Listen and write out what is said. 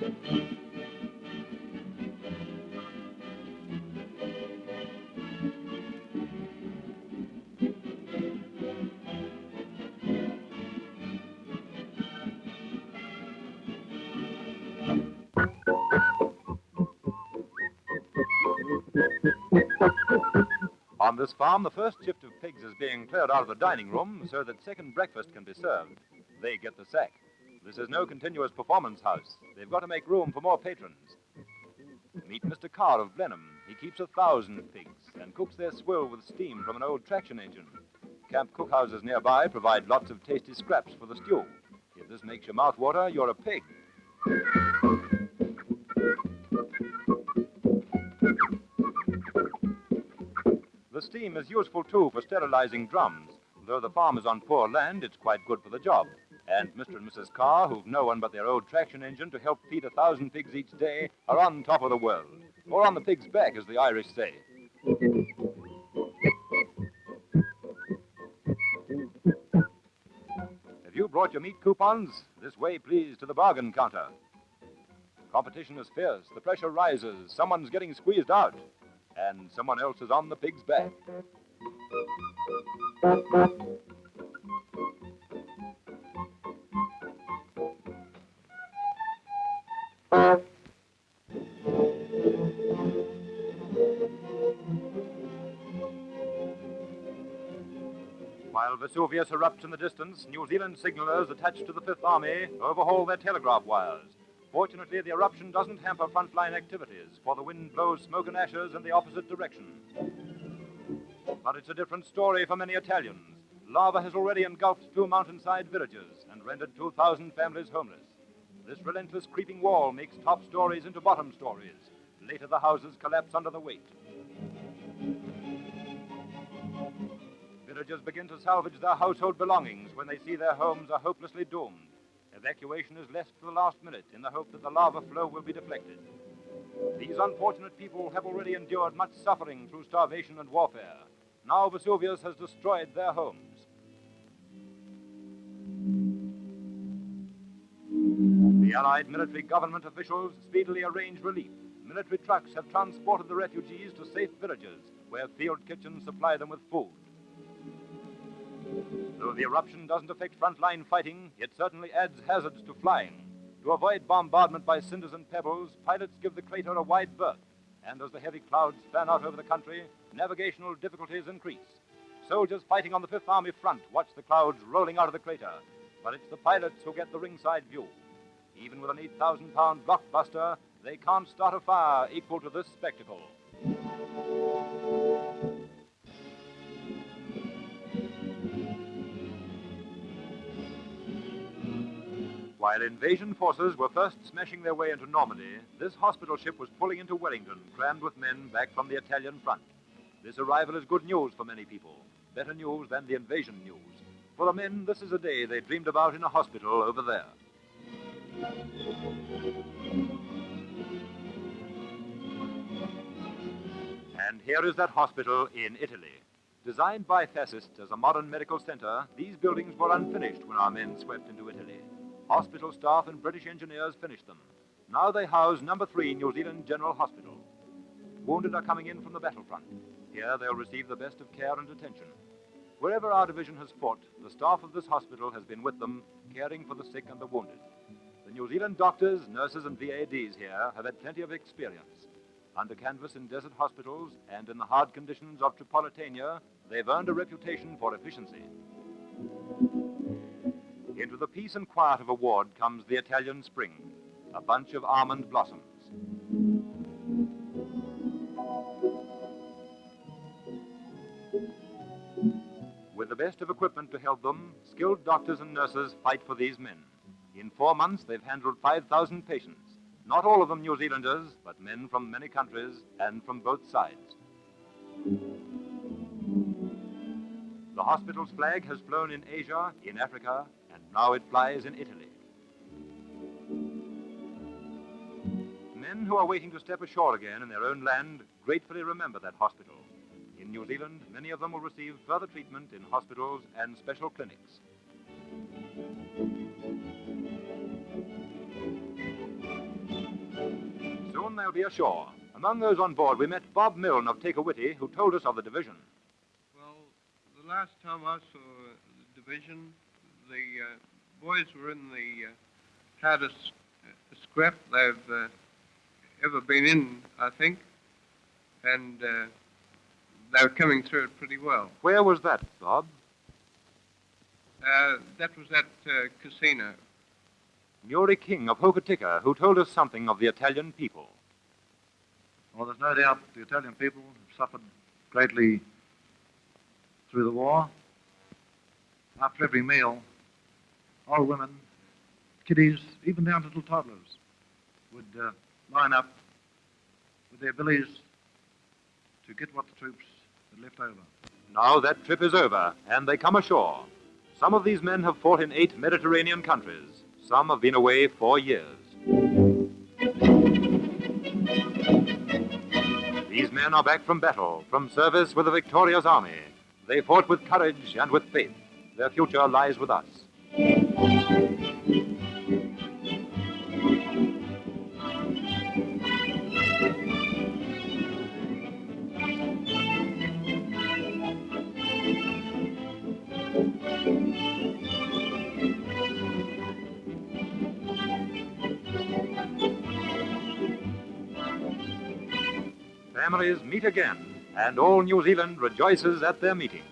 On this farm, the first shift of pigs is being cleared out of the dining room so that second breakfast can be served. They get the sack. This is no continuous performance house. They've got to make room for more patrons. Meet Mr. Carr of Blenheim. He keeps a thousand pigs and cooks their swill with steam from an old traction engine. Camp cookhouses nearby provide lots of tasty scraps for the stew. If this makes your mouth water, you're a pig. The steam is useful too for sterilizing drums. Though the farm is on poor land, it's quite good for the job. And Mr. and Mrs. Carr, who've no one but their old traction engine to help feed a thousand pigs each day, are on top of the world. Or on the pig's back, as the Irish say. Have you brought your meat coupons? This way, please, to the bargain counter. Competition is fierce. The pressure rises. Someone's getting squeezed out. And someone else is on the pig's back. While Vesuvius erupts in the distance, New Zealand signalers attached to the Fifth Army overhaul their telegraph wires. Fortunately, the eruption doesn't hamper frontline activities, for the wind blows smoke and ashes in the opposite direction. But it's a different story for many Italians. Lava has already engulfed two mountainside villages and rendered 2,000 families homeless. This relentless creeping wall makes top stories into bottom stories. Later, the houses collapse under the weight. Villagers begin to salvage their household belongings when they see their homes are hopelessly doomed. Evacuation is left to the last minute in the hope that the lava flow will be deflected. These unfortunate people have already endured much suffering through starvation and warfare. Now Vesuvius has destroyed their homes. The Allied military government officials speedily arrange relief. Military trucks have transported the refugees to safe villages where field kitchens supply them with food. Though the eruption doesn't affect frontline fighting, it certainly adds hazards to flying. To avoid bombardment by cinders and pebbles, pilots give the crater a wide berth. And as the heavy clouds fan out over the country, navigational difficulties increase. Soldiers fighting on the Fifth Army front watch the clouds rolling out of the crater, but it's the pilots who get the ringside view. Even with an 8,000 pound blockbuster, they can't start a fire equal to this spectacle. While invasion forces were first smashing their way into Normandy, this hospital ship was pulling into Wellington, crammed with men back from the Italian front. This arrival is good news for many people, better news than the invasion news. For the men, this is a day they dreamed about in a hospital over there. And here is that hospital in Italy. Designed by fascists as a modern medical center, these buildings were unfinished when our men swept into Italy. Hospital staff and British engineers finished them. Now they house number three New Zealand General Hospital. Wounded are coming in from the battlefront. Here they'll receive the best of care and attention. Wherever our division has fought, the staff of this hospital has been with them, caring for the sick and the wounded. The New Zealand doctors, nurses, and VADs here have had plenty of experience. Under canvas in desert hospitals and in the hard conditions of Tripolitania, they've earned a reputation for efficiency. Into the peace and quiet of a ward comes the Italian spring, a bunch of almond blossoms. With the best of equipment to help them, skilled doctors and nurses fight for these men. In four months, they've handled 5,000 patients. Not all of them New Zealanders, but men from many countries and from both sides. The hospital's flag has flown in Asia, in Africa, and now it flies in Italy. Men who are waiting to step ashore again in their own land gratefully remember that hospital. In New Zealand, many of them will receive further treatment in hospitals and special clinics. Be ashore. Among those on board, we met Bob Milne of Te Kuiti, who told us of the division. Well, the last time I saw the division, the uh, boys were in the uh, hardest uh, scrap they've uh, ever been in, I think, and uh, they were coming through it pretty well. Where was that, Bob? Uh, that was at uh, Cassino. Muri King of Hokitika, who told us something of the Italian people. Well, there's no doubt the Italian people have suffered greatly through the war. After every meal, old women, kiddies, even down to little toddlers, would uh, line up with their billies to get what the troops had left over. Now that trip is over, and they come ashore. Some of these men have fought in eight Mediterranean countries. Some have been away four years. Men are back from battle, from service with the victorious army. They fought with courage and with faith. Their future lies with us. Families meet again, and all New Zealand rejoices at their meeting.